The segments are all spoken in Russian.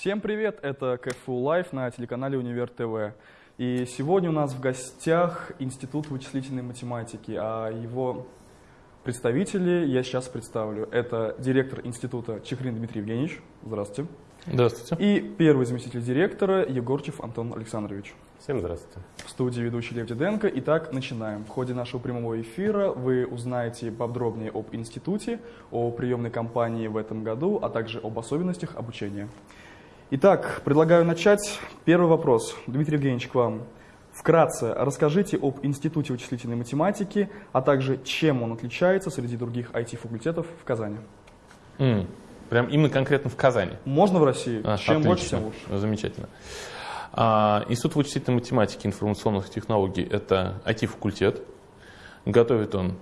Всем привет, это КФУ Live на телеканале Универ ТВ. И сегодня у нас в гостях Институт вычислительной математики, а его представители я сейчас представлю. Это директор института Чехрин Дмитрий Евгеньевич. Здравствуйте. Здравствуйте. И первый заместитель директора Егорчев Антон Александрович. Всем здравствуйте. В студии ведущий Лев Диденко. Итак, начинаем. В ходе нашего прямого эфира вы узнаете подробнее об институте, о приемной кампании в этом году, а также об особенностях обучения. Итак, предлагаю начать. Первый вопрос. Дмитрий Евгеньевич, к вам. Вкратце расскажите об Институте вычислительной математики, а также чем он отличается среди других IT-факультетов в Казани. М, Прям именно конкретно в Казани. Можно в России? А, чем отлично. больше, тем лучше. Замечательно. А, Институт вычислительной математики и информационных технологий – это IT-факультет. Готовит он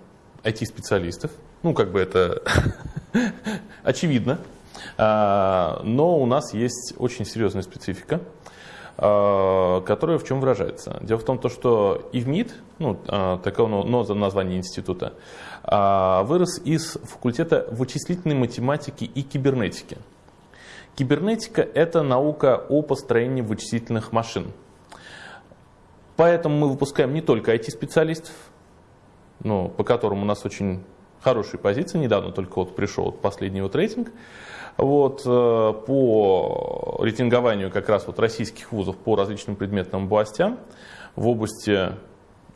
IT-специалистов. Ну, как бы это очевидно. А, Но у нас есть очень серьезная специфика, а, которая в чем выражается. Дело в том, то, что ИВМИД, ну, а, такое но- название института, вырос из факультета вычислительной математики и кибернетики. Кибернетика – это наука о построении вычислительных машин. Поэтому мы выпускаем не только IT-специалистов, ну, по которым у нас очень хорошие позиции. Недавно только вот пришел последний вот рейтинг. Вот, э, по рейтингованию как раз вот российских вузов по различным предметным областям в области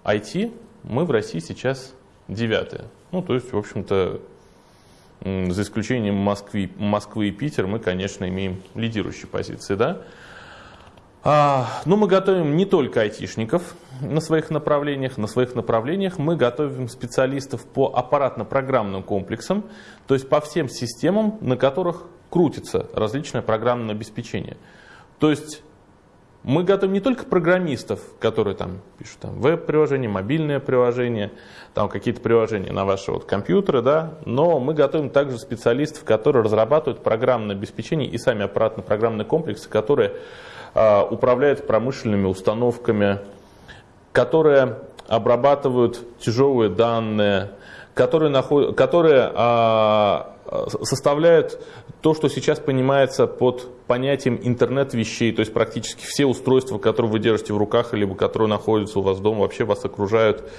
IT мы в России сейчас девятые. Ну, то есть, в общем-то, за исключением Москвы, Москвы и Питера, мы, конечно, имеем лидирующие позиции, да. А, но мы готовим не только айтишников на своих направлениях. На своих направлениях мы готовим специалистов по аппаратно-программным комплексам, то есть по всем системам, на которых крутится различное программное обеспечение. То есть мы готовим не только программистов, которые там пишут там, веб-приложения, мобильное приложение, там какие-то приложения на ваши вот компьютеры, да, но мы готовим также специалистов, которые разрабатывают программное обеспечение и сами аппаратно-программные комплексы, которые а, управляют промышленными установками, которые обрабатывают тяжелые данные, которые, наход... которые а, составляют то, что сейчас понимается под понятием интернет вещей, то есть практически все устройства, которые вы держите в руках, либо которые находятся у вас дома, вообще вас окружают.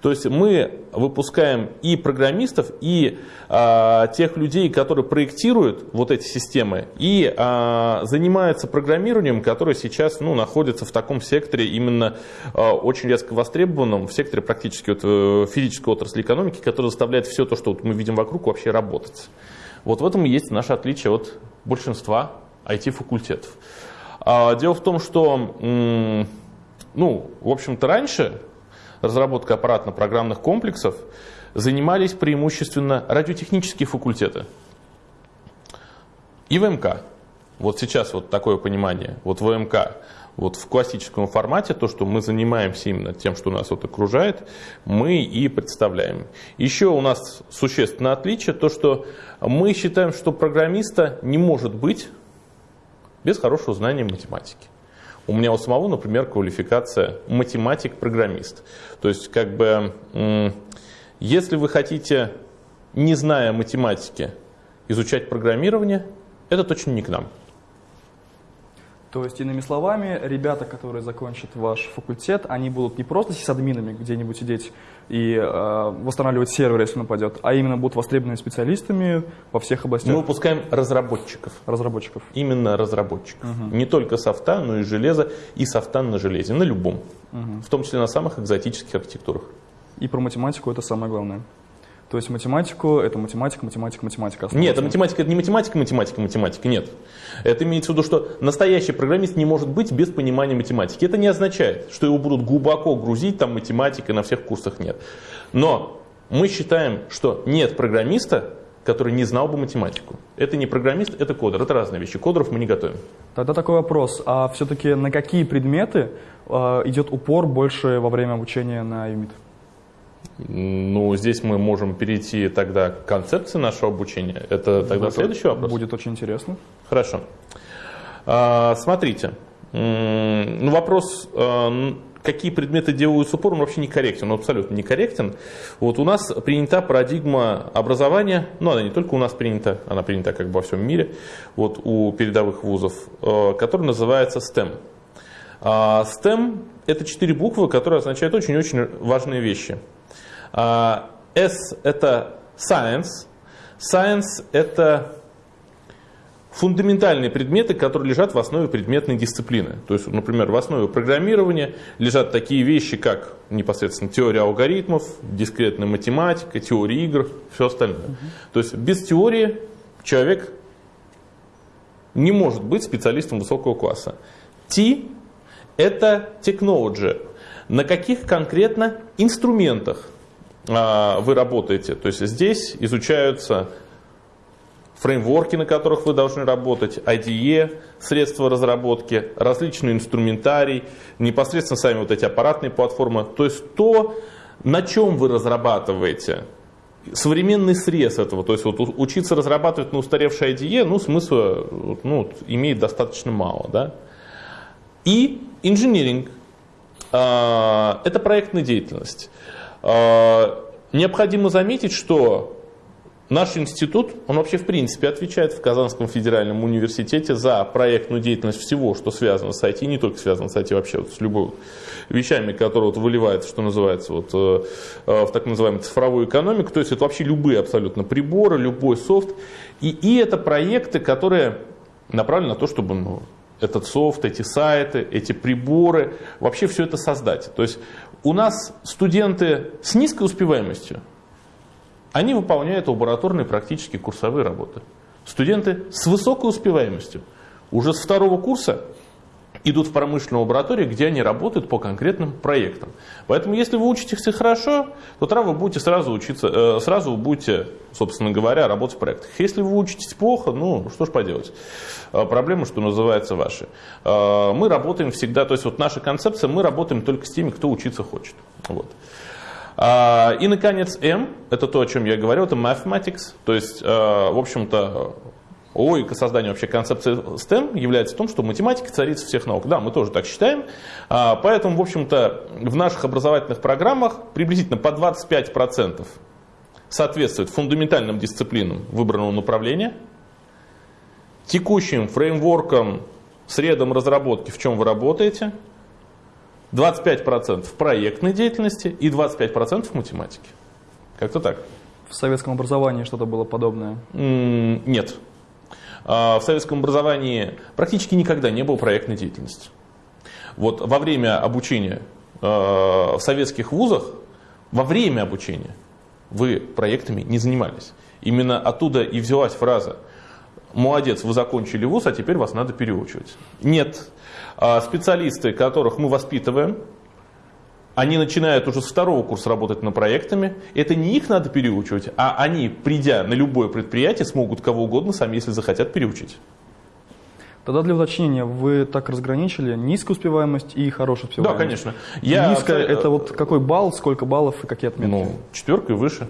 То есть мы выпускаем и программистов, и а, тех людей, которые проектируют вот эти системы, и а, занимаются программированием, которое сейчас ну, находится в таком секторе именно а, очень резко востребованном, в секторе практически вот, э, физической отрасли экономики, который заставляет все то, что вот мы видим вокруг, вообще работать. Вот в этом и есть наше отличие от большинства IT-факультетов. А, Дело в том, что, ну, в общем-то, раньше разработкой аппаратно-программных комплексов занимались преимущественно радиотехнические факультеты и ВМК. Вот сейчас вот такое понимание. Вот ВМК вот в классическом формате, то, что мы занимаемся именно тем, что нас вот окружает, мы и представляем. Еще у нас существенное отличие, то, что мы считаем, что программиста не может быть без хорошего знания математики. У меня у самого, например, квалификация математик-программист. То есть, как бы, если вы хотите, не зная математики, изучать программирование, это точно не к нам. То есть, иными словами, ребята, которые закончат ваш факультет, они будут не просто сисадминами где-нибудь сидеть и э, восстанавливать сервер, если он упадет, а именно будут востребованными специалистами во всех областях Мы выпускаем разработчиков. разработчиков. Именно разработчиков. Не только софта, но и железа, и софта на железе, на любом. В том числе на самых экзотических архитектурах. И про математику это самое главное. То есть математику это математика, математика, математика. Нет, основывается. математика это не математика, математика, математика, нет. Это имеется в виду, что настоящий программист не может быть без понимания математики. Это не означает, что его будут глубоко грузить там математикой на всех курсах, нет. Но мы считаем, что нет программиста, который не знал бы математику. Это не программист, это кодер, это разные вещи. Кодеров мы не готовим. Тогда такой вопрос. А все-таки на какие предметы э, идет упор больше во время обучения на ЮМИТ? Ну, здесь мы можем перейти тогда к концепции нашего обучения. Это тогда Вот следующий вопрос. Будет очень интересно. Хорошо. А, Смотрите, ну, вопрос, н- какие предметы делают упор, он вообще не корректен, он абсолютно не корректен. Вот у нас принята парадигма образования, ну она не только у нас принята, она принята как бы во всем мире, вот у передовых вузов, э, которая называется STEM. А, STEM – это четыре буквы, которые означают очень-очень важные вещи. А, S – это Science. Science – это фундаментальные предметы, которые лежат в основе предметной дисциплины. То есть, например, в основе программирования лежат такие вещи, как непосредственно теория алгоритмов, дискретная математика, теория игр, все остальное. Угу. То есть без теории человек не может быть специалистом высокого класса. T – это technology. На каких конкретно инструментах вы работаете? То есть здесь изучаются фреймворки, на которых вы должны работать, IDE, средства разработки, различный инструментарий, непосредственно сами вот эти аппаратные платформы. То есть то, на чем вы разрабатываете, современный срез этого, то есть вот учиться разрабатывать на устаревшей IDE, ну, смысла ну, имеет достаточно мало. Да? И инжиниринг а, – это проектная деятельность. А, необходимо заметить, что Наш институт, он вообще в принципе отвечает в Казанском федеральном университете за проектную деятельность всего, что связано с IT, не только связано с IT, вообще вот с любой вещами, которые вот выливаются, что называется, вот, э, э, в так называемую цифровую экономику. То есть это вообще любые абсолютно приборы, любой софт. И, и это проекты, которые направлены на то, чтобы ну, этот софт, эти сайты, эти приборы, вообще все это создать. То есть у нас студенты с низкой успеваемостью, они выполняют лабораторные практически курсовые работы. Студенты с высокой успеваемостью уже с второго курса идут в промышленную лабораторию, где они работают по конкретным проектам. Поэтому, если вы учитесь хорошо, то тогда вы будете сразу учиться, э, сразу будете, собственно говоря, работать в проектах. Если вы учитесь плохо, ну, что ж поделать. Э, проблемы, что называется, ваши. Э, мы работаем всегда, то есть вот наша концепция, мы работаем только с теми, кто учиться хочет. Вот. А, и, наконец, M, это то, о чем я говорил, это mathematics, то есть, в общем-то, логика создания вообще концепции STEM является в том, что математика царица всех наук. Да, мы тоже так считаем. А, поэтому, в общем-то, в наших образовательных программах приблизительно по 25% соответствует фундаментальным дисциплинам выбранного направления, текущим фреймворкам, средам разработки, в чем вы работаете – 25% в проектной деятельности и 25% в математике. Как-то так. В советском образовании что-то было подобное? Нет. А, в советском образовании практически никогда не было проектной деятельности. Вот во время обучения а, в советских вузах, во время обучения вы проектами не занимались. Именно оттуда и взялась фраза «Молодец, вы закончили вуз, а теперь вас надо переучивать». Нет, а специалисты, которых мы воспитываем, они начинают уже с второго курса работать над проектами. Это не их надо переучивать, а они, придя на любое предприятие, смогут кого угодно сами, если захотят, переучить. Тогда для уточнения, вы так разграничили низкую успеваемость и хорошую успеваемость? Да, конечно. Я... Низкая – это вот какой балл, сколько баллов и какие отметки? Ну, четверка и выше.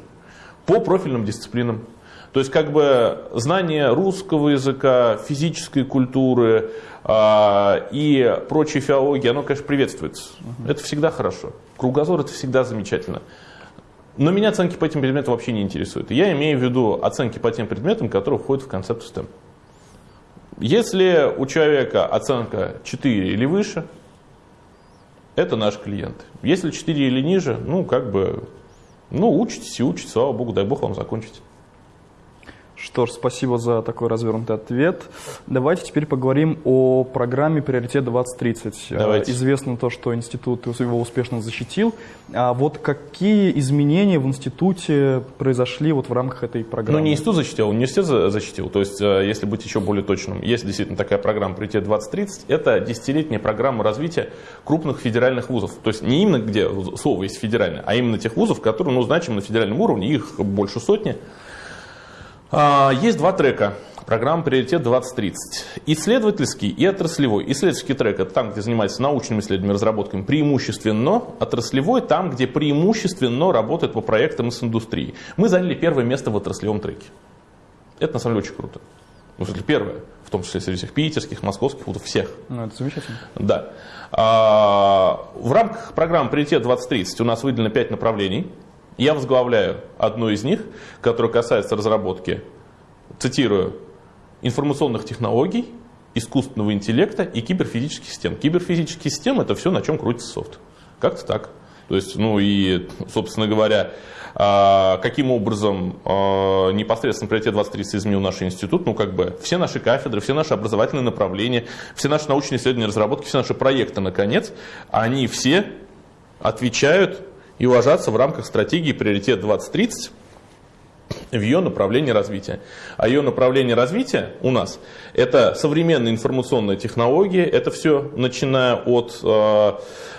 По профильным дисциплинам. То есть как бы знание русского языка, физической культуры э, и прочей филологии, оно, конечно, приветствуется. Угу. Это всегда хорошо. Кругозор это всегда замечательно. Но меня оценки по этим предметам вообще не интересуют. Я имею в виду оценки по тем предметам, которые входят в концепт STEM. Если у человека оценка 4 или выше, это наш клиент. Если 4 или ниже, ну, как бы, ну, учитесь и учитесь, слава богу, дай бог вам закончить. Что ж, спасибо за такой развернутый ответ. Давайте теперь поговорим о программе «Приоритет 2030». Давайте. Известно то, что институт его успешно защитил. А вот какие изменения в институте произошли вот в рамках этой программы? Ну, не институт защитил, университет защитил. То есть, э, если быть еще более точным, есть действительно такая программа «Приоритет 2030». Это десятилетняя программа развития крупных федеральных вузов. То есть, не именно где слово есть федеральное, а именно тех вузов, которые ну, значимы на федеральном уровне, их больше сотни. А, есть два трека. Программа «Приоритет 2030». Исследовательский и отраслевой. Исследовательский трек – это там, где занимается научными исследованиями, разработками преимущественно. Отраслевой – там, где преимущественно работает по проектам с индустрией. Мы заняли первое место в отраслевом треке. Это на самом деле очень круто. Ну, в первое, в том числе среди всех питерских, московских вузов, всех. Ну, это замечательно. Да. А, в рамках программы «Приоритет 2030» у нас выделено 5 направлений. Я возглавляю одно из них, которое касается разработки, цитирую, информационных технологий, искусственного интеллекта и киберфизических систем. Киберфизические системы – это все, на чем крутится софт. Как-то так. То есть, ну и, собственно говоря, а, каким образом а, непосредственно приоритет 2030 изменил наш институт, ну как бы все наши кафедры, все наши образовательные направления, все наши научные исследования, разработки, все наши проекты, наконец, они все отвечают и ложатся в рамках стратегии приоритет 2030 в ее направлении развития. А ее направление развития у нас это современные информационные технологии, это все начиная от э,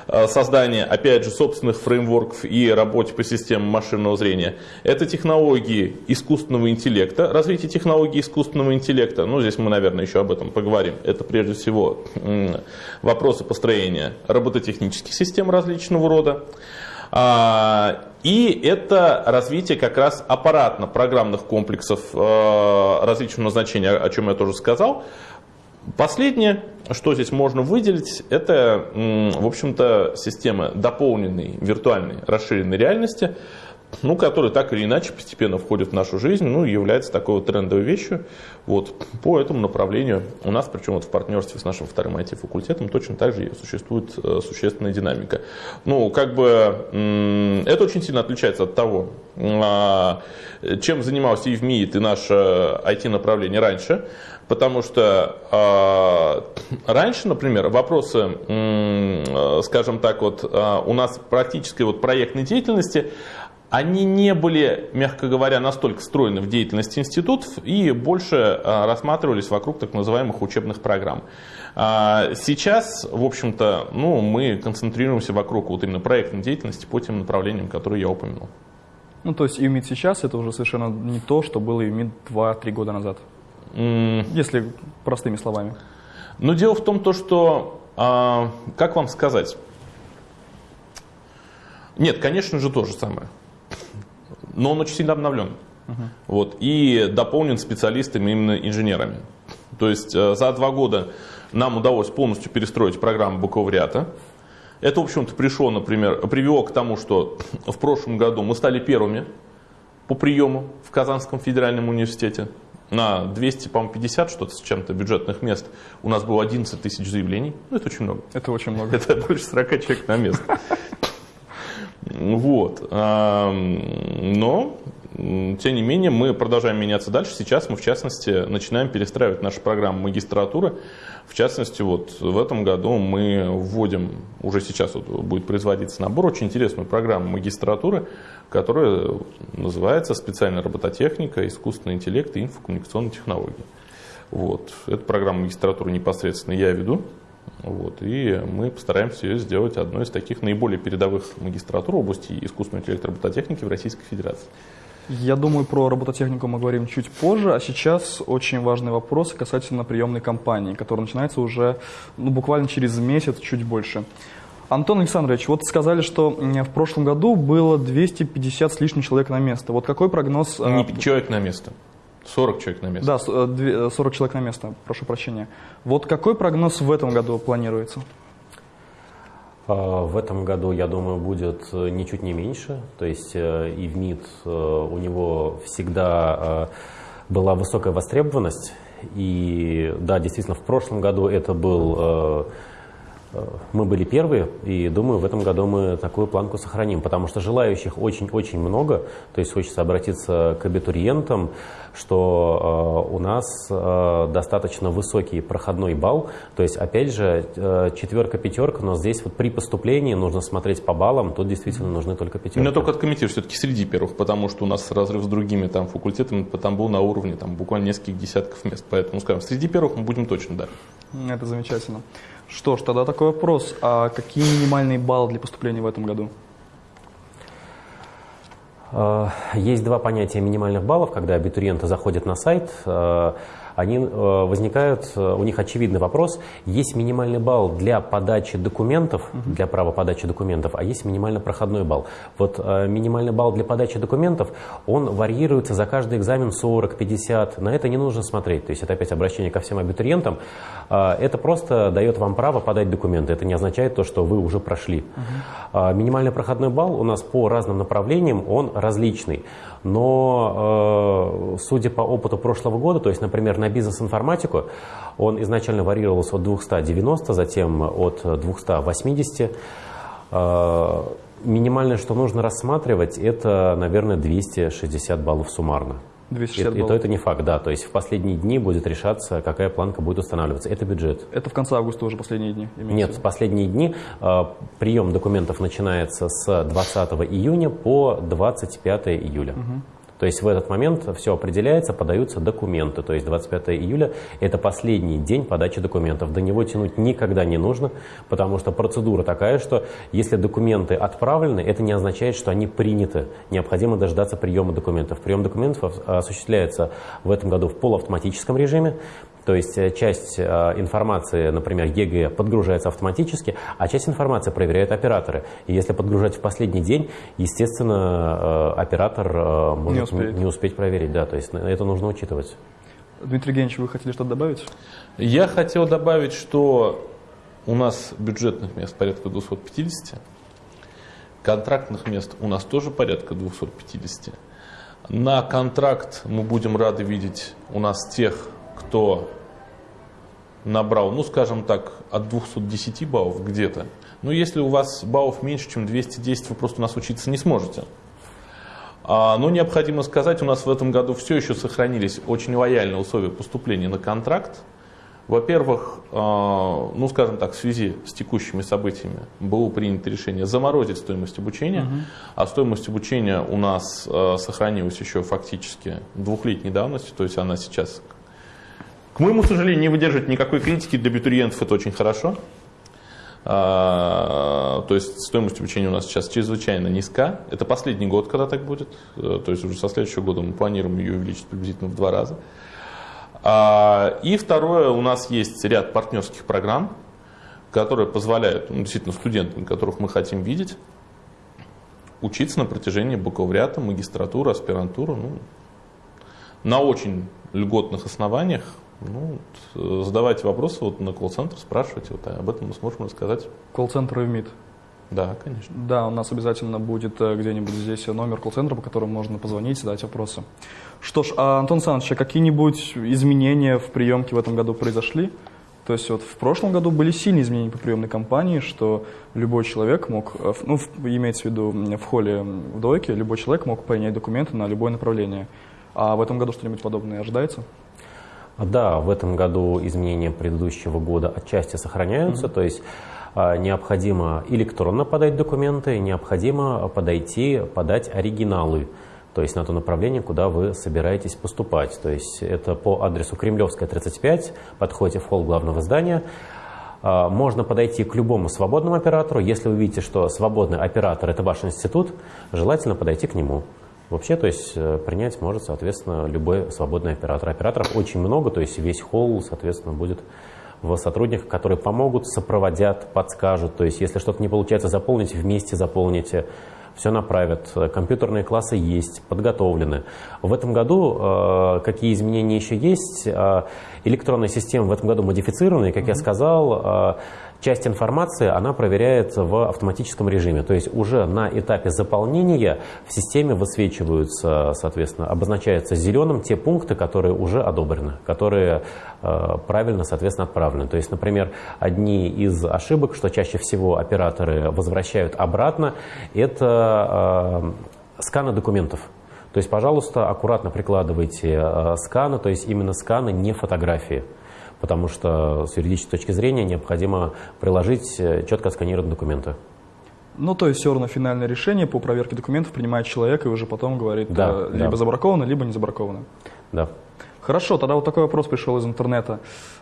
э, создания, опять же, собственных фреймворков и работе по системам машинного зрения. Это технологии искусственного интеллекта, развитие технологий искусственного интеллекта. Ну, здесь мы, наверное, еще об этом поговорим. Это прежде всего вопросы построения робототехнических систем различного рода. А, и это развитие как раз аппаратно-программных комплексов э, различного назначения, о чем я тоже сказал. Последнее, что здесь можно выделить, это, в общем-то, система дополненной виртуальной расширенной реальности, ну, который так или иначе постепенно входит в нашу жизнь, ну, является такой вот трендовой вещью. Вот по этому направлению у нас, причем вот в партнерстве с нашим вторым IT-факультетом, точно так же существует э, существенная динамика. Ну, как бы это очень сильно отличается от того, а, чем занимался и в МИИТ, и наше IT-направление раньше. Потому что э, раньше, например, вопросы, э, скажем так, вот э, у нас практической вот проектной деятельности, они не были, мягко говоря, настолько встроены в деятельность институтов и больше а, рассматривались вокруг так называемых учебных программ. А, сейчас, в общем-то, ну, мы концентрируемся вокруг вот именно проектной деятельности по тем направлениям, которые я упомянул. Ну, то есть ИМИД сейчас это уже совершенно не то, что было ИМИД 2-3 года назад. Mm. Если простыми словами. Но дело в том, то, что, а, как вам сказать, нет, конечно же, то же самое но он очень сильно обновлен. Uh-huh. Вот, и дополнен специалистами, именно инженерами. То есть э, за два года нам удалось полностью перестроить программу бакалавриата. Это, в общем-то, пришло, например, привело к тому, что в прошлом году мы стали первыми по приему в Казанском федеральном университете. На 250 что-то с чем-то бюджетных мест у нас было 11 тысяч заявлений. Ну, это очень много. Это очень много. Это больше 40 человек на место. Вот. Но, тем не менее, мы продолжаем меняться дальше. Сейчас мы, в частности, начинаем перестраивать нашу программу магистратуры. В частности, вот в этом году мы вводим, уже сейчас вот будет производиться набор, очень интересную программу магистратуры, которая называется «Специальная робототехника, искусственный интеллект и инфокоммуникационные технологии». Вот. Эту программу магистратуры непосредственно я веду. Вот, и мы постараемся ее сделать одной из таких наиболее передовых магистратур в области искусственной интеллекта робототехники в Российской Федерации. Я думаю, про робототехнику мы говорим чуть позже, а сейчас очень важный вопрос касательно приемной кампании, которая начинается уже ну, буквально через месяц, чуть больше. Антон Александрович, вот сказали, что в прошлом году было 250 с лишним человек на место. Вот какой прогноз... Не а, человек на место. 40 человек на место. Да, 40 э, э, человек на место, прошу прощения. Вот какой прогноз в этом году планируется? А, в этом году, я думаю, будет э, ничуть не меньше. То есть и в МИД у него всегда была высокая востребованность. И да, действительно, в прошлом году это был мы были первые, и думаю, в этом году мы такую планку сохраним, потому что желающих очень-очень много, то есть хочется обратиться к абитуриентам, что э, у нас э, достаточно высокий проходной балл, то есть, опять же, э, четверка-пятерка, но здесь вот при поступлении нужно смотреть по баллам, тут действительно нужны только пятерки. Меня только откомментирую, все-таки среди первых, потому что у нас разрыв с другими там факультетами там был на уровне там буквально нескольких десятков мест, поэтому, скажем, среди первых мы будем точно, да. Это замечательно. Что ж, тогда такой вопрос. А какие минимальные баллы для поступления в этом году? Э, есть два понятия минимальных баллов, когда абитуриенты заходят на сайт. Они э, возникают, э, у них очевидный вопрос, есть минимальный балл для подачи документов, для права подачи документов, а есть минимальный проходной балл. Вот э, минимальный балл для подачи документов, он варьируется за каждый экзамен 40, 50, на это не нужно смотреть, то есть это опять обращение ко всем абитуриентам, это просто дает вам право подать документы, это не означает то, что вы уже прошли. Минимальный проходной балл у нас по разным направлениям, он различный. Но, э, судя по опыту прошлого года, то есть, например, на бизнес-информатику, он изначально варьировался от 290, затем от 280. Э, минимальное, что нужно рассматривать, это, наверное, 260 баллов суммарно. 260 баллов. И то это не факт, да. То есть в последние дни будет решаться, какая планка будет устанавливаться. Это бюджет. Это в конце августа уже последние дни? Нет, в последние дни э, прием документов начинается с 20 июня по 25 июля. Угу. То есть в этот момент все определяется, подаются документы. То есть 25 июля – это последний день подачи документов. До него тянуть никогда не нужно, потому что процедура такая, что если документы отправлены, это не означает, что они приняты. Необходимо дождаться приема документов. Прием документов осуществляется в этом году в полуавтоматическом режиме. То есть э, часть э, информации, например, ЕГЭ, подгружается автоматически, а часть информации проверяют операторы. И если подгружать в последний день, естественно, э, оператор может не успеть, не успеть проверить. Да, то есть это нужно учитывать. Дмитрий Евгеньевич, вы хотели что-то добавить? Я хотел добавить, что у нас бюджетных мест порядка 250, контрактных мест у нас тоже порядка 250. На контракт мы будем рады видеть у нас тех кто набрал, ну, скажем так, от 210 баллов где-то, но если у вас баллов меньше, чем 210, вы просто у нас учиться не сможете. А, но необходимо сказать, у нас в этом году все еще сохранились очень лояльные условия поступления на контракт. Во-первых, а, ну, скажем так, в связи с текущими событиями было принято решение заморозить стоимость обучения, угу. а стоимость обучения у нас а, сохранилась еще фактически двухлетней давности, то есть она сейчас к моему сожалению, не выдерживает никакой критики для абитуриентов, это очень хорошо. А, то есть стоимость обучения у нас сейчас чрезвычайно низка. Это последний год, когда так будет. Э, то есть уже со следующего года мы планируем ее увеличить приблизительно в два раза. А, и второе, у нас есть ряд партнерских программ, которые позволяют ну, действительно студентам, которых мы хотим видеть, учиться на протяжении бакалавриата, магистратуры, аспирантуры ну, на очень льготных основаниях ну, э, задавайте вопросы вот на колл-центр, спрашивайте, вот, об этом мы сможем рассказать. Колл-центр и МИД. Да, конечно. Да, у нас обязательно будет э, где-нибудь здесь номер колл-центра, по которому можно позвонить, задать вопросы. Что ж, а, Антон Александрович, а какие-нибудь изменения в приемке в этом году произошли? То есть вот в прошлом году были сильные изменения по приемной кампании, что любой человек мог, э, ну, имеется в виду в холле в двойке, любой человек мог принять документы на любое направление. А в этом году что-нибудь подобное ожидается? Да, в этом году изменения предыдущего года отчасти сохраняются, mm-hmm. то есть а, необходимо электронно подать документы, необходимо подойти, подать оригиналы, то есть на то направление, куда вы собираетесь поступать. То есть это по адресу Кремлевская, 35, подходите в холл главного здания. А, можно подойти к любому свободному оператору. Если вы видите, что свободный оператор – это ваш институт, желательно подойти к нему. Вообще, то есть э, принять может, соответственно, любой свободный оператор. Операторов очень много, то есть весь холл, соответственно, будет в сотрудниках, которые помогут, сопроводят, подскажут. То есть если что-то не получается заполнить, вместе заполните, все направят. Компьютерные классы есть, подготовлены. В этом году э, какие изменения еще есть? Э, электронная система в этом году модифицирована, и, как mm-hmm. я сказал, часть информации она проверяет в автоматическом режиме. То есть уже на этапе заполнения в системе высвечиваются, соответственно, обозначаются зеленым те пункты, которые уже одобрены, которые э, правильно, соответственно, отправлены. То есть, например, одни из ошибок, что чаще всего операторы возвращают обратно, это э, сканы документов. То есть, пожалуйста, аккуратно прикладывайте э, сканы, то есть именно сканы, не фотографии потому что с юридической точки зрения необходимо приложить э, четко отсканированные документы. Ну, то есть все равно финальное решение по проверке документов принимает человек и уже потом говорит, да, э, либо да. забраковано, либо не забраковано. Да. Хорошо, тогда вот такой вопрос пришел из интернета.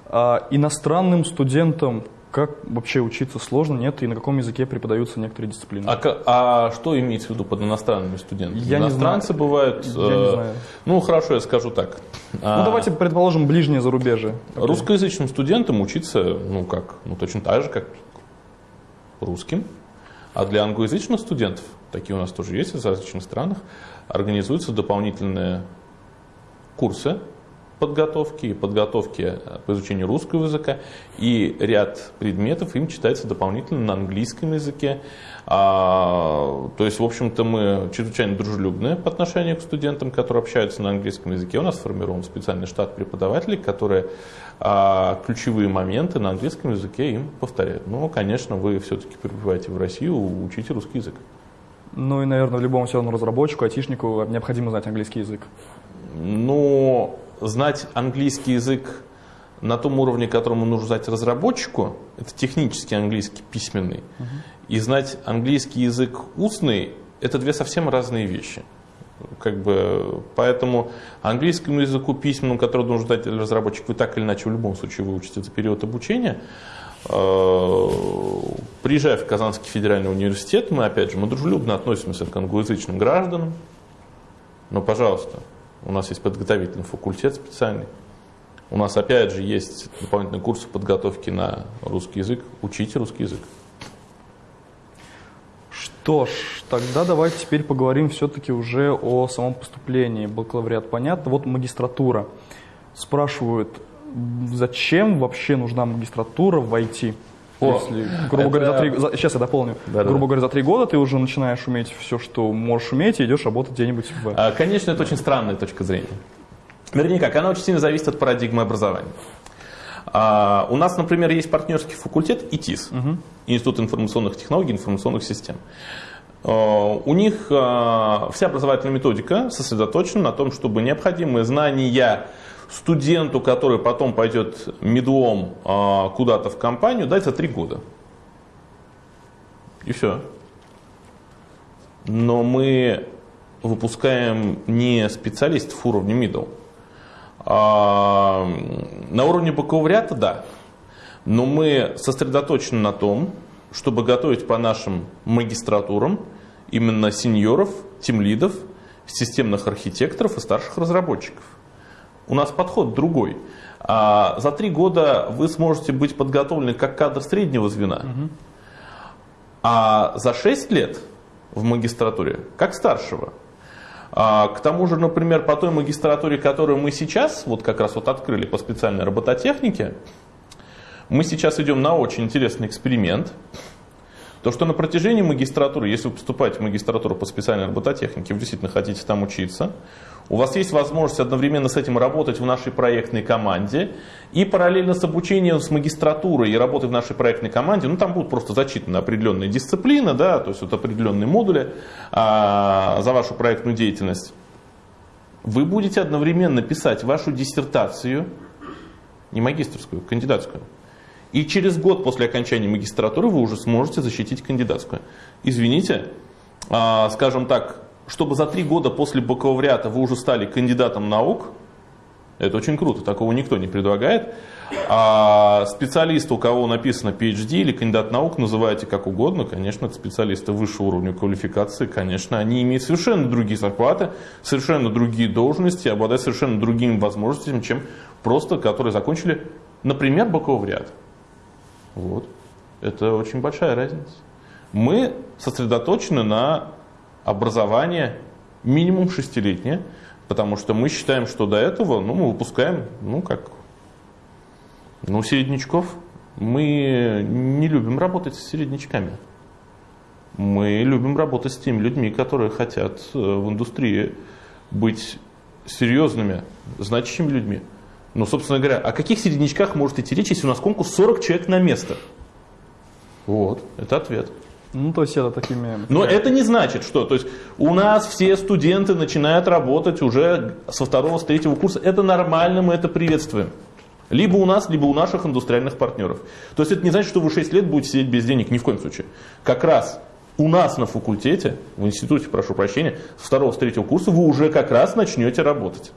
А, иностранным студентам как вообще учиться сложно, нет, и на каком языке преподаются некоторые дисциплины? А, а что имеется в виду под иностранными студентами? Я Иностранцы не знаю. бывают... Я не э, знаю. Ну, хорошо, я скажу так. Ну, А, давайте предположим ближнее зарубежье. Русскоязычным студентам учиться, ну как, ну точно так же, как русским. А для англоязычных студентов, такие у нас тоже есть в различных странах, организуются дополнительные курсы подготовки и подготовки э, по изучению русского языка, и ряд предметов им читается дополнительно на английском языке. А, то есть, в общем-то, мы чрезвычайно дружелюбны по отношению к студентам, которые общаются на английском языке. У нас сформирован специальный штат преподавателей, которые а, ключевые моменты на английском языке им повторяют. Ну, конечно, вы все-таки прибываете в Россию, учите русский язык. Ну и, наверное, любому все равно разработчику, айтишнику необходимо знать английский язык. Но знать английский язык на том уровне, которому нужно знать разработчику, это технический английский письменный, и знать английский язык устный, это две совсем разные вещи. Как бы, поэтому английскому языку письменному, который нужно знать разработчик, вы так или иначе в любом случае выучите за период обучения. Э, Приезжая в Казанский федеральный университет, мы опять же, мы дружелюбно относимся к англоязычным гражданам, но, пожалуйста, у нас есть подготовительный факультет специальный. У нас опять же есть дополнительные курсы подготовки на русский язык. Учите русский язык. Что ж, тогда давайте теперь поговорим все-таки уже о самом поступлении. Бакалавриат понятно, вот магистратура. Спрашивают, зачем вообще нужна магистратура в IT? О, Если, грубо говоря, за это- три, за- сейчас я дополню. Да-да-да. грубо говоря, за три года ты уже начинаешь уметь все, что можешь уметь, и идешь работать где-нибудь в... А, Конечно, это очень странная точка зрения. Вернее как, она очень сильно зависит от парадигмы образования. А, У нас, например, есть партнерский факультет ИТИС, Институт информационных технологий и информационных систем. А, У них а, вся образовательная методика сосредоточена на том, чтобы необходимые знания студенту, который потом пойдет медлом а, куда-то в компанию, за три года. И все. Но мы выпускаем не специалистов уровня middle. А, на уровне бакалавриата, да. Но мы сосредоточены на том, чтобы готовить по нашим магистратурам именно сеньоров, тимлидов, системных архитекторов и старших разработчиков. У нас подход другой. А, за три года вы сможете быть подготовлены как кадр среднего звена. А за 6 лет в магистратуре, как старшего. А, к тому же, например, по той магистратуре, которую мы сейчас вот как раз вот открыли по специальной робототехнике, мы сейчас идем на очень интересный эксперимент. То, что на протяжении магистратуры, если вы поступаете в магистратуру по специальной робототехнике, вы действительно хотите там учиться, у вас есть возможность одновременно с этим работать в нашей проектной команде и параллельно с обучением с магистратурой и работой в нашей проектной команде, ну там будут просто зачитаны определенные дисциплины, да, то есть вот определенные модули а, за вашу проектную деятельность. Вы будете одновременно писать вашу диссертацию, не магистрскую, кандидатскую. И через год после окончания магистратуры вы уже сможете защитить кандидатскую. Извините, а, скажем так, чтобы за три года после бакалавриата вы уже стали кандидатом наук, это очень круто, такого никто не предлагает. А специалист, у кого написано PhD или кандидат наук, называйте как угодно, конечно, это специалисты высшего уровня квалификации, конечно, они имеют совершенно другие зарплаты, совершенно другие должности, обладают совершенно другими возможностями, чем просто, которые закончили, например, бакалавриат. Вот. Это очень большая разница. Мы сосредоточены на образовании минимум шестилетнее, потому что мы считаем, что до этого ну, мы выпускаем, ну как, ну середнячков. Мы не любим работать с середнячками. Мы любим работать с теми людьми, которые хотят э, в индустрии быть серьезными, значащими людьми. Ну, собственно говоря, о каких середнячках может идти речь, если у нас конкурс 40 человек на место? Вот, это ответ. Ну, то есть это такими... Но это не значит, что то есть у нас все студенты начинают работать уже со второго, с третьего курса. Это нормально, мы это приветствуем. Либо у нас, либо у наших индустриальных партнеров. То есть это не значит, что вы 6 лет будете сидеть без денег, ни в коем случае. Как раз у нас на факультете, в институте, прошу прощения, с второго, с третьего курса вы уже как раз начнете работать.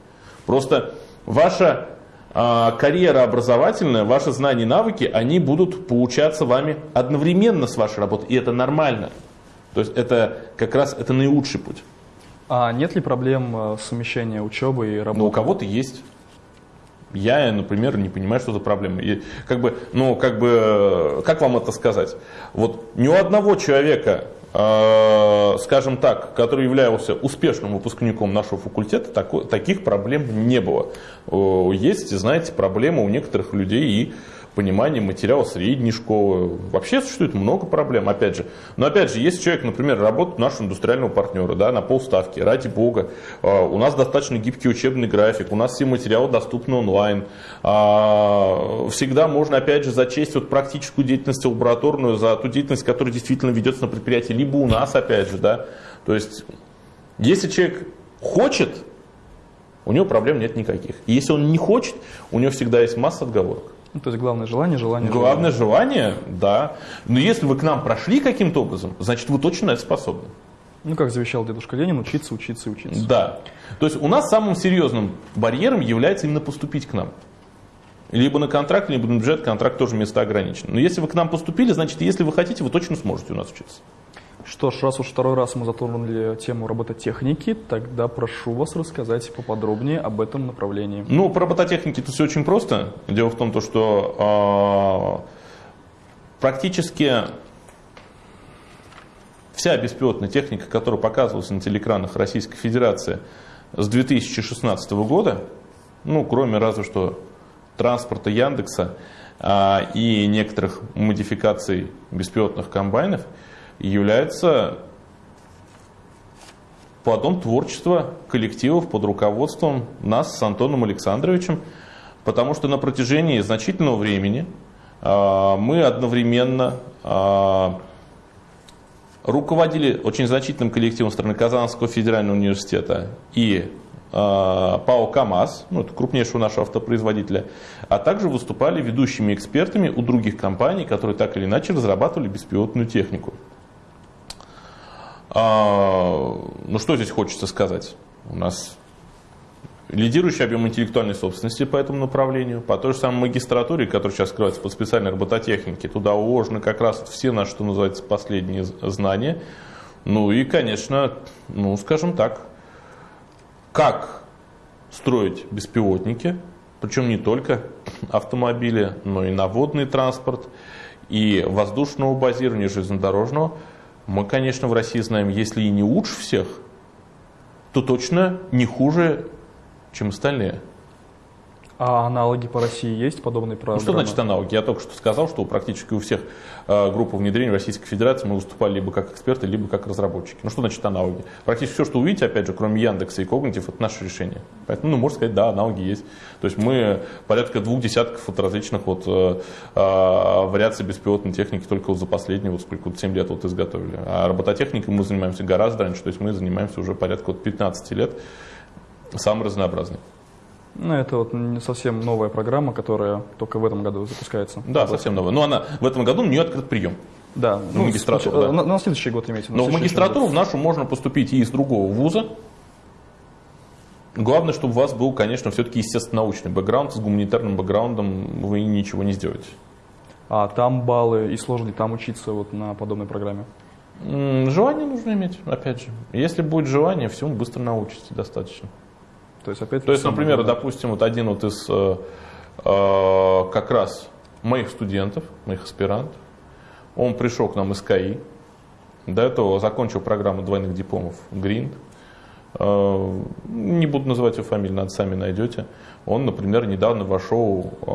Просто ваша карьера образовательная, ваши знания и навыки, они будут получаться вами одновременно с вашей работой, и это нормально. То есть это как раз это наилучший путь. А нет ли проблем э, совмещения учебы и работы? Ну, у кого-то есть. Я, например, не понимаю, что за проблема. И, как бы, ну, как бы, как вам это сказать? Вот ни у одного человека, э, скажем так, который являлся успешным выпускником нашего факультета, таких проблем не было. Есть, знаете, проблемы у некоторых людей и понимание материала средней школы. Вообще существует много проблем, опять же. Но опять же, если человек, например, работает у нашего индустриального партнера да, на полставки, ради бога, а, у нас достаточно гибкий учебный график, у нас все материалы доступны онлайн. А, всегда можно, опять же, зачесть вот практическую деятельность лабораторную за ту деятельность, которая действительно ведется на предприятии, либо у нас, опять же. Да. То есть, если человек хочет, у него проблем нет никаких. И если он не хочет, у него всегда есть масса отговорок. Ну, то есть главное желание, желание, Главное желание, да. Но если вы к нам прошли каким-то образом, значит вы точно на это способны. Ну, как завещал дедушка Ленин, учиться, учиться учиться. Да. То есть у нас самым серьезным барьером является именно поступить к нам. Либо на контракт, либо на бюджет, контракт тоже место ограничен. Но если вы к нам поступили, значит, если вы хотите, вы точно сможете у нас учиться. Что ж, раз уж второй раз мы затронули тему робототехники, тогда прошу вас рассказать поподробнее об этом направлении. Ну, по робототехнике это все очень просто. Дело в том, то, что э, практически вся беспилотная техника, которая показывалась на телекранах Российской Федерации с 2016 года, ну, кроме разве что транспорта Яндекса э, и некоторых модификаций беспилотных комбайнов – является плодом творчества коллективов под руководством нас с Антоном Александровичем, потому что на протяжении значительного времени э, мы одновременно э, руководили очень значительным коллективом страны Казанского федерального университета и э, ПАО КАМАЗ, ну, это крупнейшего нашего автопроизводителя, а также выступали ведущими экспертами у других компаний, которые так или иначе разрабатывали беспилотную технику. А, ну что здесь хочется сказать? У нас лидирующий объем интеллектуальной собственности по этому направлению, по той же самой магистратуре, которая сейчас скрывается по специальной робототехнике, туда уложены как раз все наши, что называется, последние знания. Ну и, конечно, ну скажем так, как строить беспилотники, причем не только автомобили, но и наводный транспорт, и воздушного базирования, железнодорожного – мы, конечно, в России знаем, если и не лучше всех, то точно не хуже, чем остальные. А аналоги по России есть подобные программы? Ну, что значит аналоги? Я только что сказал, что практически у всех э, групп внедрения Российской Федерации мы выступали либо как эксперты, либо как разработчики. Ну, что значит аналоги? Практически все, что увидите, опять же, кроме Яндекса и Когнитив, это наше решение. Поэтому, ну, можно сказать, да, аналоги есть. То есть мы порядка двух десятков вот различных вот, э, э, вариаций беспилотной техники только вот за последние, вот сколько, вот 7 лет вот изготовили. А робототехникой мы занимаемся гораздо раньше, то есть мы занимаемся уже порядка вот 15 лет, самый разнообразный. Ну, это вот не совсем новая программа, которая только в этом году запускается. Да, совсем новая. Но она в этом году у нее открыт прием. Да, ну, ну магистратуру, да. На, на следующий год имеете. Но в магистратуру в нашу можно поступить и из другого вуза. Главное, чтобы у вас был, конечно, все-таки естественно научный бэкграунд. С гуманитарным бэкграундом вы ничего не сделаете. А там баллы и сложно ли там учиться вот на подобной программе? Желание нужно иметь, опять же. Если будет желание, всему быстро научитесь достаточно. То есть, опять То есть например, да. допустим, вот один вот из э, э, как раз моих студентов, моих аспирантов, он пришел к нам из КАИ, до этого закончил программу двойных дипломов ГРИНД, э, не буду называть его фамилию, надо сами найдете. Он, например, недавно вошел э,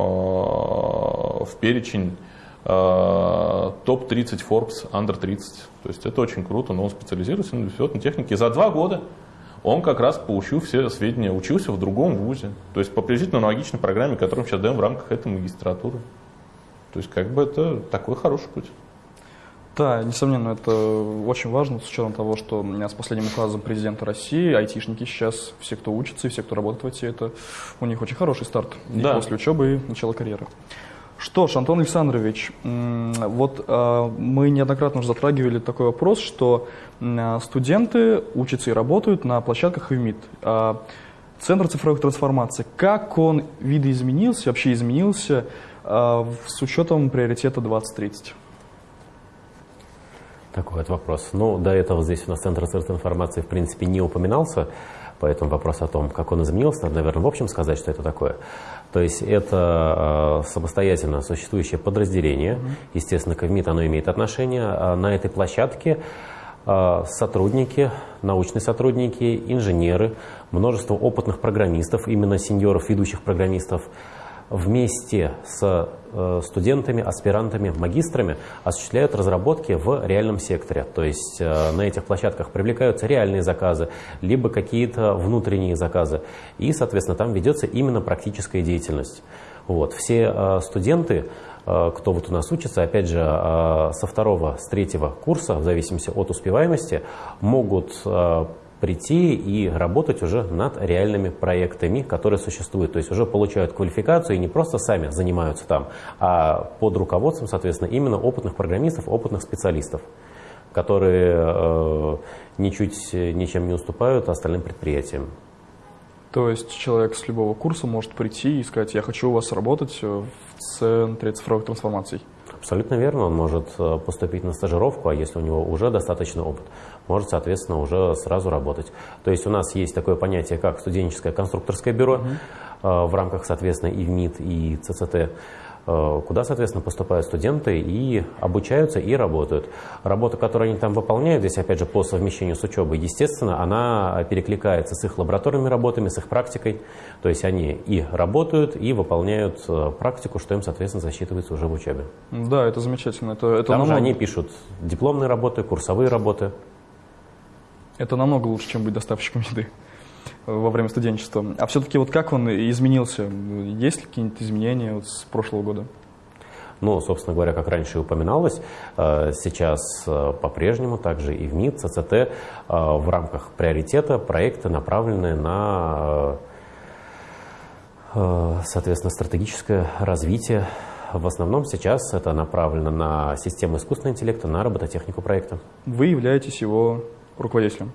в перечень э, топ-30 Forbes Under 30. То есть это очень круто, но он специализируется на беспилотной технике. За два года он как раз получил все сведения, учился в другом вузе. То есть по приблизительно аналогичной программе, которую мы сейчас даем в рамках этой магистратуры. То есть как бы это такой хороший путь. Да, несомненно, это очень важно, с учетом того, что с последним указом президента России айтишники сейчас, все, кто учится и все, кто работает в IT, это у них очень хороший старт да. и после учебы и начала карьеры. Что ж, Антон Александрович, вот а, мы неоднократно уже затрагивали такой вопрос, что студенты учатся и работают на площадках ИВМИД. А Центр цифровых трансформаций, как он видоизменился, вообще изменился э, с учетом приоритета 2030? Такой вот вопрос. Ну, до этого здесь у нас Центр цифровой информации, в принципе, не упоминался, поэтому вопрос о том, как он изменился, надо, наверное, в общем сказать, что это такое. То есть это э, самостоятельно существующее подразделение. Естественно, к оно имеет отношение. А на этой площадке э, сотрудники, научные сотрудники, инженеры, множество опытных программистов, именно сеньоров, ведущих программистов, вместе с студентами, аспирантами, магистрами осуществляют разработки в реальном секторе. То есть э, на этих площадках привлекаются реальные заказы, либо какие-то внутренние заказы. И, соответственно, там ведется именно практическая деятельность. Вот. Все э, студенты, кто вот у нас учится, опять же, со второго, с третьего курса, в зависимости от успеваемости, могут прийти и работать уже над реальными проектами, которые существуют. То есть уже получают квалификацию и не просто сами занимаются там, а под руководством, соответственно, именно опытных программистов, опытных специалистов, которые э, ничуть ничем не уступают остальным предприятиям. То есть человек с любого курса может прийти и сказать, я хочу у вас работать в центре цифровых трансформаций. Абсолютно верно, он может э, поступить на стажировку, а если у него уже достаточно опыт, может, соответственно, уже сразу работать. То есть у нас есть такое понятие, как студенческое конструкторское бюро угу. в рамках, соответственно, и ВМИТ, и ЦЦТ. Э, куда, соответственно, поступают студенты и обучаются и работают. Работа, которую они там выполняют, здесь, опять же, по совмещению с учебой, естественно, она перекликается с их лабораторными работами, с их практикой. То есть они и работают, и выполняют э, практику, что им, соответственно, засчитывается уже в учебе. Да, это замечательно. Это, это там же они пишут дипломные работы, курсовые работы. Это намного лучше, чем быть доставщиком еды во время студенчества. А все-таки вот как он изменился? Есть ли какие-нибудь изменения вот с прошлого года? Ну, собственно говоря, как раньше и упоминалось, э, сейчас э, по-прежнему также и в МИД, ЦЦТ э, в рамках приоритета проекты направлены на, соответственно, стратегическое развитие. В основном сейчас это направлено на систему искусственного интеллекта, на робототехнику проекта. Вы являетесь его руководителем?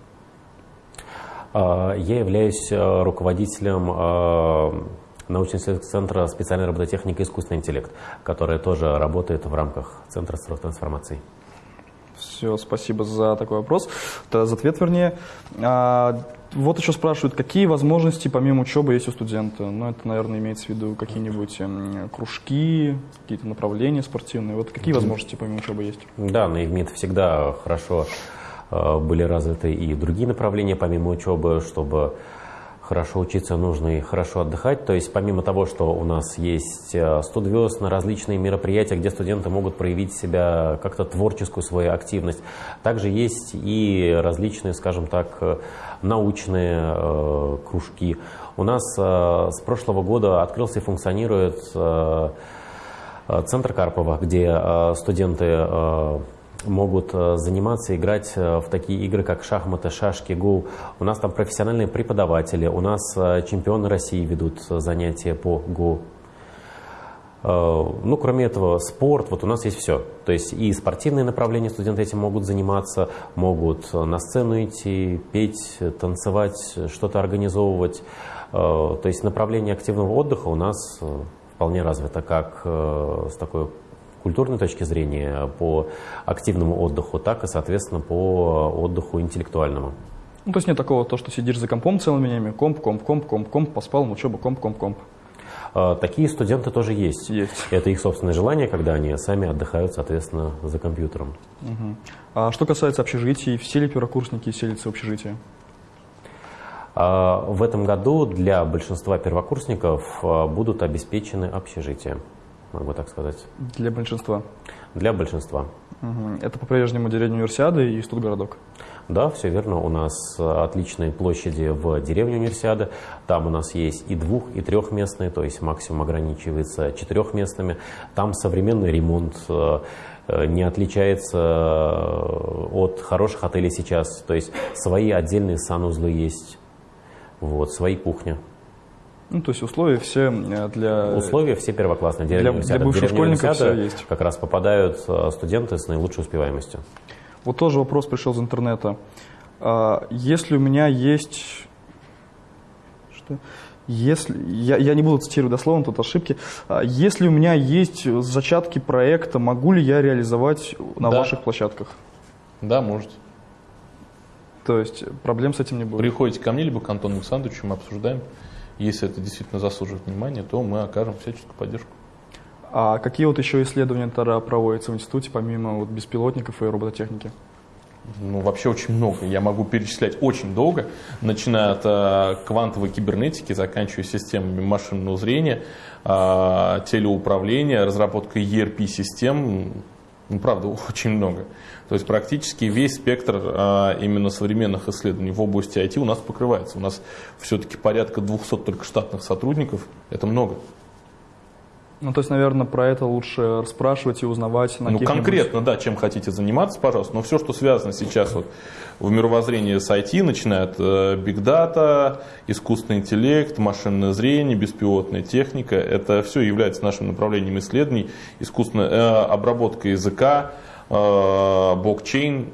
А, я являюсь э, руководителем э, научно-исследовательского центра специальной робототехники и искусственный интеллект, который тоже работает в рамках Центра цифровых трансформаций. Все, спасибо за такой вопрос. За ответ, вернее. А, вот еще спрашивают, какие возможности помимо учебы есть у студента? Ну, это, наверное, имеется в виду какие-нибудь эм, кружки, какие-то направления спортивные. Вот какие возможности помимо учебы есть? Да, на ИВМИД всегда хорошо Э, были развиты и другие направления помимо учебы, чтобы хорошо учиться, нужно и хорошо отдыхать. То есть помимо того, что у нас есть 100 э, звезд на различные мероприятия, где студенты могут проявить себя как-то творческую свою активность, также есть и различные, скажем так, э, научные э, кружки. У нас э, с прошлого года открылся и функционирует э, Центр Карпова, где студенты могут э, заниматься, играть э, в такие игры, как шахматы, шашки, гу. У нас там профессиональные преподаватели, у нас э, чемпионы России ведут занятия по гу. Ну, кроме этого, спорт, вот у нас есть все. То есть и спортивные направления студенты этим могут заниматься, могут на сцену идти, петь, танцевать, что-то организовывать. То есть направление активного отдыха у нас вполне развито, как с такой культурной точки зрения, по активному отдыху, так и, соответственно, по отдыху интеллектуальному. Ну, то есть нет такого, то, что сидишь за компом целыми днями, комп, комп, комп, комп, комп, поспал, учеба, комп, комп, комп. А, такие студенты тоже есть. Есть. Это их собственное желание, когда они сами отдыхают, соответственно, за компьютером. Угу. А что касается общежитий, все ли первокурсники селятся в общежитии? А, в этом году для большинства первокурсников а, будут обеспечены общежития могу так сказать. Для большинства? Для большинства. Угу. Это по-прежнему деревня Универсиады и Студгородок? Да, все верно. У нас отличные площади в деревне Универсиады. Там у нас есть и двух, и трехместные, то есть максимум ограничивается четырехместными. Там современный ремонт э, не отличается э, от хороших отелей сейчас. То есть свои отдельные санузлы есть, вот, свои кухни. Ну, то есть условия все для... Условия все первоклассные. Деревня для, для бывших школьников все есть. Как раз попадают э, студенты с наилучшей успеваемостью. Вот тоже вопрос пришел из интернета. А, если у меня есть... что если, я, я не буду цитировать дословно, тут ошибки. А, Если у меня есть зачатки проекта, могу ли я реализовать на Да. ваших площадках? Да, можете. То есть проблем с этим не будет. Приходите ко мне, либо к Антону Александровичу, мы обсуждаем. Если это действительно заслуживает внимания, то мы окажем всяческую поддержку. А какие вот еще исследования тогда проводятся в институте, помимо вот беспилотников и робототехники? Ну, вообще очень много. Я могу перечислять очень долго, начиная от э, квантовой кибернетики, заканчивая системами машинного зрения, э, телеуправления, разработкой ERP-систем. Ну, правда, очень много. То есть практически весь спектр э, именно современных исследований в области IT у нас покрывается. У нас все-таки порядка 200 только штатных сотрудников. Это много. Ну, то есть, наверное, про это лучше расспрашивать и узнавать на Ну, конкретно, да, чем хотите заниматься, пожалуйста. Но все, что связано сейчас вот в мировоззрении с IT, начиная от э, big data, искусственный интеллект, машинное зрение, беспилотная техника, это все является нашим направлением исследований. Искусственная э, обработка языка, э, блокчейн.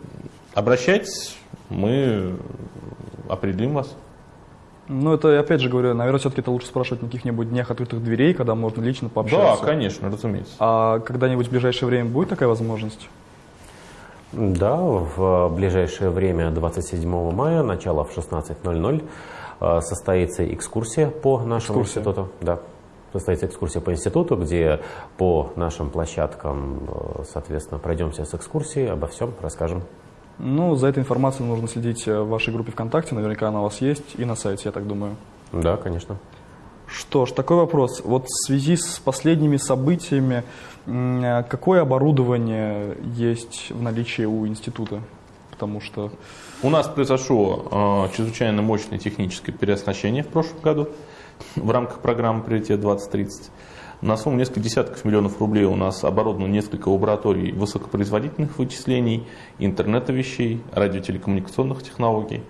Обращайтесь, мы определим вас. Ну, это, опять же говорю, наверное, все-таки это лучше спрашивать на каких-нибудь днях открытых дверей, когда можно лично Да, пообщаться. конечно, разумеется. А когда-нибудь в ближайшее время будет такая возможность? Да, в ближайшее время, 27 мая, начало в 16.00, э, состоится экскурсия по нашему Экскурсия. институту. Да, состоится экскурсия по институту, где по нашим площадкам, э, соответственно, пройдемся с экскурсией, обо всем расскажем. Ну, за этой информацией нужно следить э, в вашей группе ВКонтакте, наверняка она у вас есть, и на сайте, я так думаю. Да, конечно. Что ж, такой вопрос. Вот в связи с последними событиями, э, какое оборудование есть в наличии у института? Потому что У нас произошло э, чрезвычайно мощное техническое переоснащение в прошлом году в рамках программы «Приоритет 2030». На сумму несколько десятков миллионов рублей у нас оборудовано несколько лабораторий высокопроизводительных вычислений, интернета вещей, радиотелекоммуникационных технологий.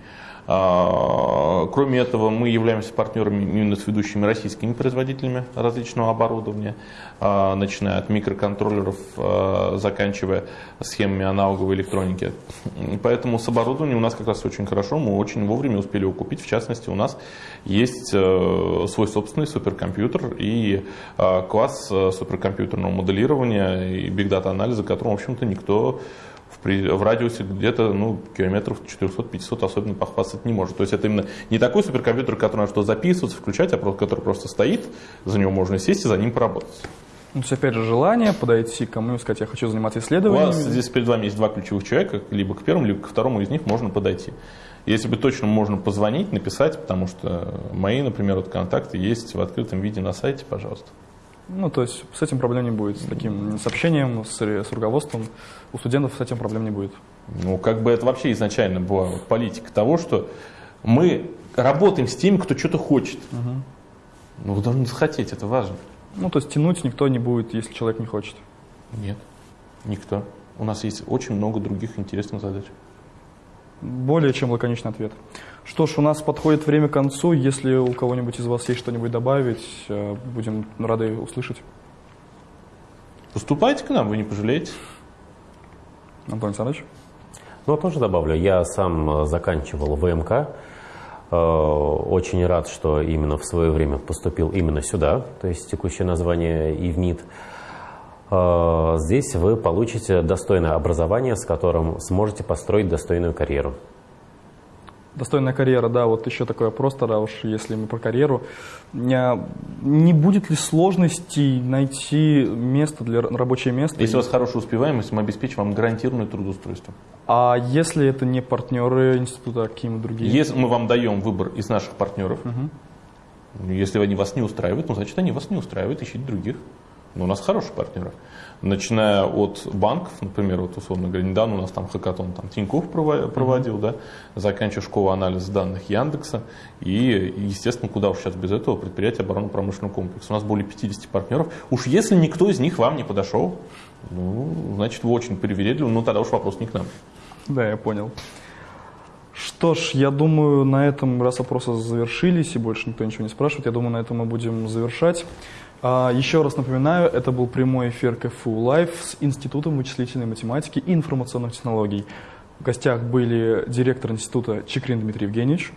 А, Кроме этого, мы являемся партнерами именно с ведущими российскими производителями различного оборудования, а, начиная от микроконтроллеров, а, заканчивая схемами аналоговой электроники. Поэтому с оборудованием у нас как раз очень хорошо, мы очень вовремя успели его купить. В частности, у нас есть э, свой собственный суперкомпьютер и класс э, суперкомпьютерного моделирования и бигдата анализа, которым, в общем-то, никто при- в радиусе где-то ну, километров 400-500 особенно похвастать не может. То есть это именно не такой суперкомпьютер, который на что записываться, включать, а просто, который просто стоит, за него можно сесть и за ним поработать. ну, то есть, опять же, желание подойти к кому и сказать, я хочу заниматься У исследованиями. вас здесь перед вами есть два ключевых человека, либо к первому, либо ко второму из них можно подойти. Если бы точно можно позвонить, написать, потому что мои, например, вот контакты есть в открытом виде на сайте, пожалуйста. Ну, то есть с этим проблем не будет, с таким сообщением, с, с руководством. У студентов с этим проблем не будет. Ну, как бы это вообще изначально была вот политика того, что мы работаем с теми, кто что-то хочет. Ну, вы должны захотеть, это важно. Ну, то есть тянуть никто не будет, если человек не хочет. Нет, никто. У нас есть очень много других интересных задач. Более чем лаконичный ответ. Что ж, у нас подходит время к концу. Если у кого-нибудь из вас есть что-нибудь добавить, э, будем рады услышать. Поступайте к нам, вы не пожалеете. Антон Александрович? Ну, тоже добавлю, я сам э, заканчивал ВМК. Э, Очень рад, что именно в свое время поступил именно сюда, то есть текущее название ИВНИТ. Э, Здесь вы получите достойное образование, с которым сможете построить достойную карьеру. Достойная карьера, да, вот еще такой вопрос тогда уж, если мы про карьеру. Не, будет ли сложностей найти место для рабочее место? Если у вас хорошая успеваемость, мы обеспечим вам гарантированное трудоустройство. А если это не партнеры института, а какие-нибудь другие? Если мы вам даем выбор из наших партнеров, если они вас не устраивают, ну, значит, они вас не устраивают, ищите других. Но у нас хорошие партнеры. Начиная от банков, например, вот условно говоря, недавно у нас там хакатон там Тинькофф прово- проводил, да, заканчивая школу анализа данных Яндекса, и, естественно, куда уж сейчас без этого предприятие оборонно-промышленного комплекса. У нас более 50 партнеров. Уж если никто из них вам не подошел, ну, значит, вы очень привередливы, ну, тогда уж вопрос не к нам. Да, я понял. Что ж, я думаю, на этом, раз вопросы завершились и больше никто ничего не спрашивает, я думаю, на этом мы будем завершать. А, Еще раз напоминаю, это был прямой эфир КФУ Лайв с Институтом вычислительной математики и информационных технологий. В гостях были директор института Чекрин Дмитрий Евгеньевич,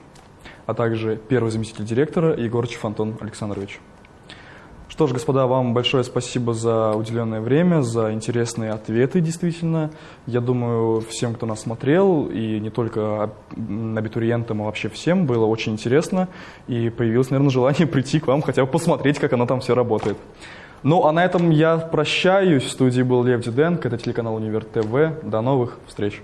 а также первый заместитель директора Егорчев Антон Александрович. Что ж, господа, вам большое спасибо за уделенное время, за интересные ответы, действительно. Я думаю, всем, кто нас смотрел, и не только абитуриентам, а вообще всем, было очень интересно, и появилось, наверное, желание прийти к вам, хотя бы посмотреть, как оно там все работает. Ну, а на этом я прощаюсь. В студии был Лев Диденко, это телеканал Универ ТВ. До новых встреч.